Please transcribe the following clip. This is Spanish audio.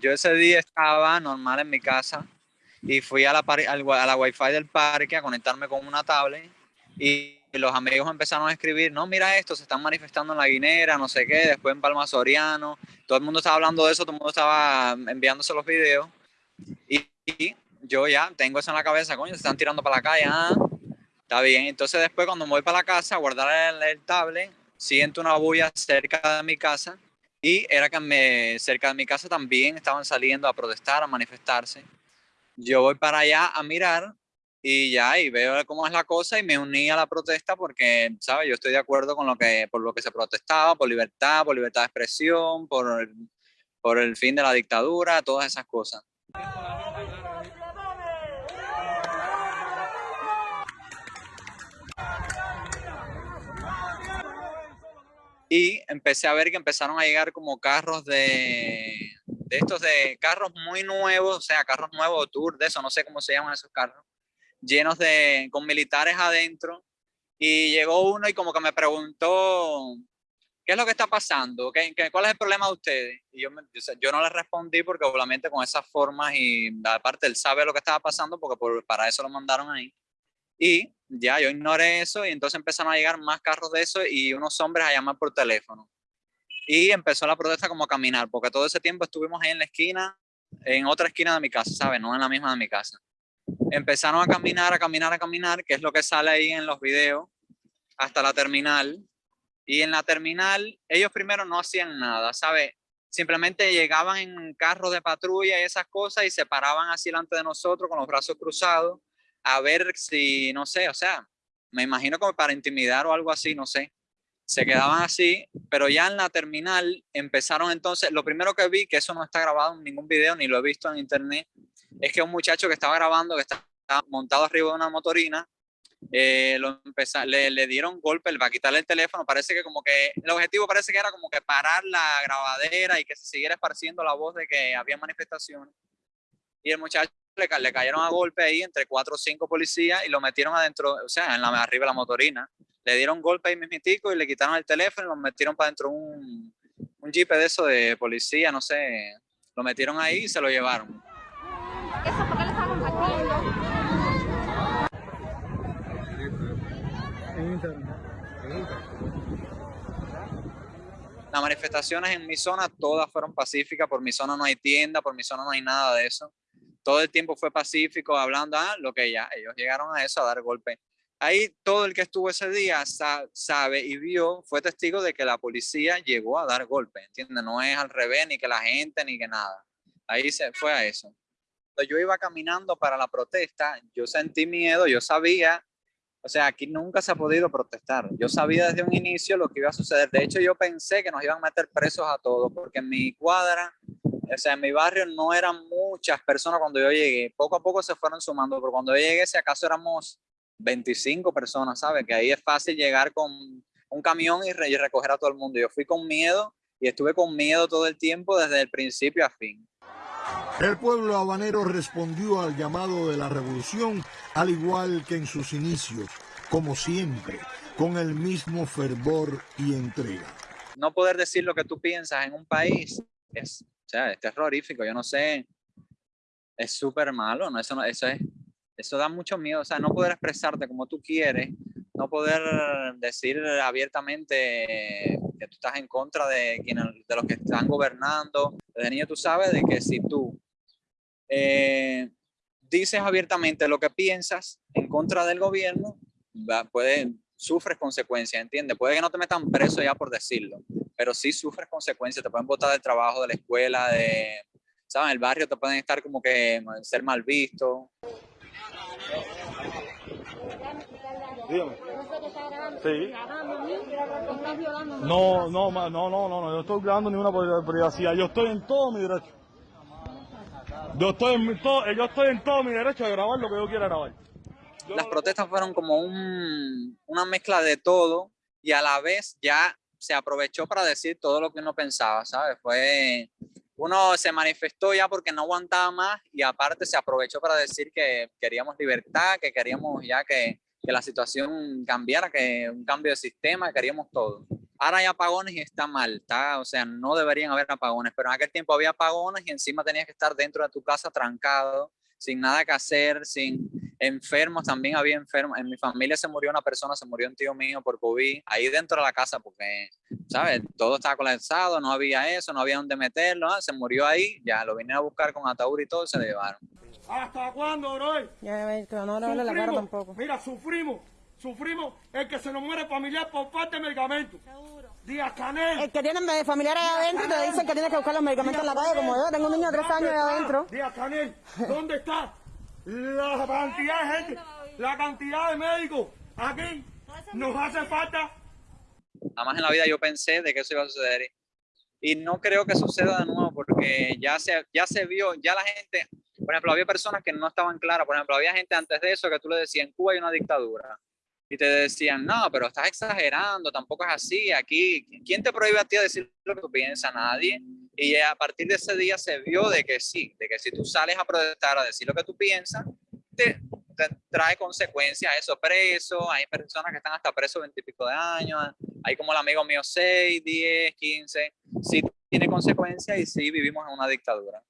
Yo ese día estaba normal en mi casa y fui a la, a la wifi del parque a conectarme con una tablet y los amigos empezaron a escribir, no, mira esto, se están manifestando en la Guinera, no sé qué, después en Palma Soriano, todo el mundo estaba hablando de eso, todo el mundo estaba enviándose los videos y, yo ya tengo eso en la cabeza, coño, se están tirando para la calle, ah, está bien, entonces después cuando me voy para la casa a guardar el, el tablet, siento una bulla cerca de mi casa y era que me, cerca de mi casa también estaban saliendo a protestar, a manifestarse. Yo voy para allá a mirar y ya, y veo cómo es la cosa y me uní a la protesta porque, ¿sabes? Yo estoy de acuerdo con lo que, por lo que se protestaba, por libertad, por libertad de expresión, por por el fin de la dictadura, todas esas cosas. Y empecé a ver que empezaron a llegar como carros de, de estos de carros muy nuevos, o sea, carros nuevos, tour, de eso, no sé cómo se llaman esos carros, llenos de, con militares adentro. Y llegó uno y como que me preguntó, ¿qué es lo que está pasando? ¿Qué, cuál es el problema de ustedes? Y yo, yo no le respondí porque obviamente con esas formas y aparte él sabe lo que estaba pasando porque para eso lo mandaron ahí. Y ya yo ignoré eso y entonces empezaron a llegar más carros de eso y unos hombres a llamar por teléfono. Y empezó la protesta como a caminar, porque todo ese tiempo estuvimos ahí en la esquina, en otra esquina de mi casa, ¿sabes? No en la misma de mi casa. Empezaron a caminar, a caminar, a caminar, que es lo que sale ahí en los videos, hasta la terminal. Y en la terminal, ellos primero no hacían nada, ¿sabes? Simplemente llegaban en carros de patrulla y esas cosas y se paraban así delante de nosotros con los brazos cruzados a ver si, no sé, o sea, me imagino como para intimidar o algo así, no sé. Se quedaban así, pero ya en la terminal empezaron entonces, lo primero que vi, que eso no está grabado en ningún video, ni lo he visto en internet, es que un muchacho que estaba grabando, que estaba montado arriba de una motorina, eh, lo le, le, dieron golpe para quitarle el teléfono, parece que como que, el objetivo parece que era como que parar la grabadera y que se siguiera esparciendo la voz de que había manifestaciones. Y el muchacho le, cayeron a golpe ahí entre cuatro o cinco policías y lo metieron adentro, o sea, en la arriba de la motorina. Le dieron golpe ahí mismitico y le quitaron el teléfono y lo metieron para dentro un, un jeep de eso de policía, no sé. Lo metieron ahí y se lo llevaron. ¿Eso por qué le estaban? Las manifestaciones en mi zona todas fueron pacíficas, por mi zona no hay tienda, por mi zona no hay nada de eso todo el tiempo fue pacífico, hablando, ah, lo que ya, ellos llegaron a eso, a dar golpe. Ahí todo el que estuvo ese día sabe y vio, fue testigo de que la policía llegó a dar golpe, ¿entiendes? No es al revés, ni que la gente, ni que nada. Ahí se fue a eso. Yo iba caminando para la protesta, yo sentí miedo, yo sabía, o sea, aquí nunca se ha podido protestar. Yo sabía desde un inicio lo que iba a suceder. De hecho, yo pensé que nos iban a meter presos a todos, porque en mi cuadra o sea, en mi barrio no eran muchas personas cuando yo llegué. Poco a poco se fueron sumando, pero cuando yo llegué, si acaso éramos 25 personas, ¿sabes? Que ahí es fácil llegar con un camión y, recoger a todo el mundo. Yo fui con miedo y estuve con miedo todo el tiempo desde el principio a fin. El pueblo habanero respondió al llamado de la revolución, al igual que en sus inicios, como siempre, con el mismo fervor y entrega. No poder decir lo que tú piensas en un país es sea, es terrorífico, yo no sé, es súper malo, ¿no? Eso, no, eso, es, eso da mucho miedo, o sea, no poder expresarte como tú quieres, no poder decir abiertamente que tú estás en contra de, quienes, de los que están gobernando. Desde niño tú sabes de que si tú eh, dices abiertamente lo que piensas en contra del gobierno, puede, sufres consecuencias, ¿entiendes? Puede que no te metan preso ya por decirlo, pero sí sufres consecuencias, te pueden botar del trabajo, de la escuela, de, ¿sabes? El barrio te pueden estar como que ser mal visto. Dígame. Sí. No, no, no, no, no, no, yo estoy grabando ninguna privacidad, yo estoy en todo mi derecho. Yo estoy en todo, yo estoy en todo mi derecho de grabar lo que yo quiera grabar. Las protestas fueron como un, una mezcla de todo y a la vez ya se aprovechó para decir todo lo que uno pensaba, ¿sabes? Fue, uno se manifestó ya porque no aguantaba más y aparte se aprovechó para decir que queríamos libertad, que queríamos ya que, que la situación cambiara, que un cambio de sistema, queríamos todo. Ahora hay apagones y está mal, está, o sea, no deberían haber apagones, pero en aquel tiempo había apagones y encima tenías que estar dentro de tu casa trancado, sin nada que hacer, sin enfermos, también había enfermos. En mi familia se murió una persona, se murió un tío mío por COVID, ahí dentro de la casa, porque, ¿sabes? Todo estaba colapsado, no había eso, no había dónde meterlo, ¿ah? se murió ahí, ya lo vine a buscar con ataúd y todo, se lo llevaron. ¿Hasta cuándo, bro? Ya ves, que no le la cara tampoco. Mira, sufrimos, sufrimos el que se nos muere familiar por falta de medicamentos. Seguro. Díaz Canel. El que tiene familiares ahí adentro te dicen que tienes que buscar los medicamentos en la calle, como yo. Tengo un niño de tres años ahí adentro. Díaz Canel, ¿dónde está la cantidad de gente, la cantidad de médicos aquí? Nos hace falta. Jamás en la vida yo pensé de que eso iba a suceder. Y no creo que suceda de nuevo porque ya se, ya se vio, ya la gente, por ejemplo, había personas que no estaban claras. Por ejemplo, había gente antes de eso que tú le decías, en Cuba hay una dictadura. Y te decían, no, pero estás exagerando, tampoco es así. Aquí, ¿quién te prohíbe a ti decir lo que tú piensas? Nadie. Y a partir de ese día se vio de que sí, de que si tú sales a protestar, a decir lo que tú piensas, te, trae consecuencias eso, preso. Hay personas que están hasta presos veintipico de años. Hay como el amigo mío 6, 10, 15. Sí tiene consecuencias y sí vivimos en una dictadura.